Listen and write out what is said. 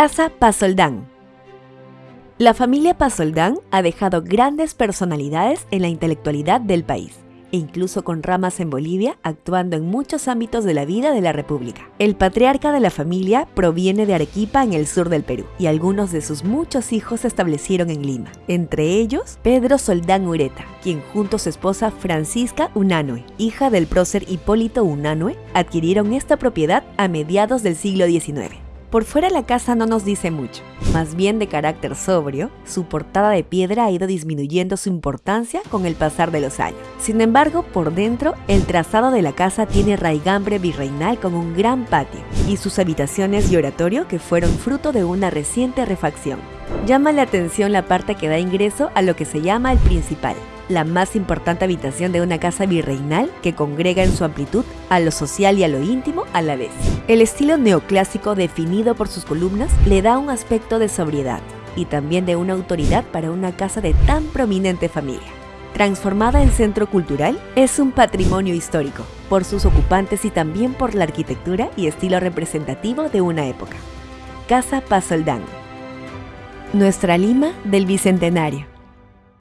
Casa Pasoldán. La familia Pasoldán ha dejado grandes personalidades en la intelectualidad del país e incluso con ramas en Bolivia, actuando en muchos ámbitos de la vida de la República. El patriarca de la familia proviene de Arequipa en el sur del Perú, y algunos de sus muchos hijos se establecieron en Lima, entre ellos Pedro Soldán Ureta, quien junto a su esposa Francisca Unanue, hija del prócer Hipólito Unanue, adquirieron esta propiedad a mediados del siglo XIX. Por fuera la casa no nos dice mucho, más bien de carácter sobrio, su portada de piedra ha ido disminuyendo su importancia con el pasar de los años. Sin embargo, por dentro, el trazado de la casa tiene raigambre virreinal con un gran patio y sus habitaciones y oratorio que fueron fruto de una reciente refacción. Llama la atención la parte que da ingreso a lo que se llama el principal, la más importante habitación de una casa virreinal que congrega en su amplitud a lo social y a lo íntimo a la vez. El estilo neoclásico definido por sus columnas le da un aspecto de sobriedad y también de una autoridad para una casa de tan prominente familia. Transformada en centro cultural, es un patrimonio histórico, por sus ocupantes y también por la arquitectura y estilo representativo de una época. Casa Pasoldán. Nuestra Lima del Bicentenario.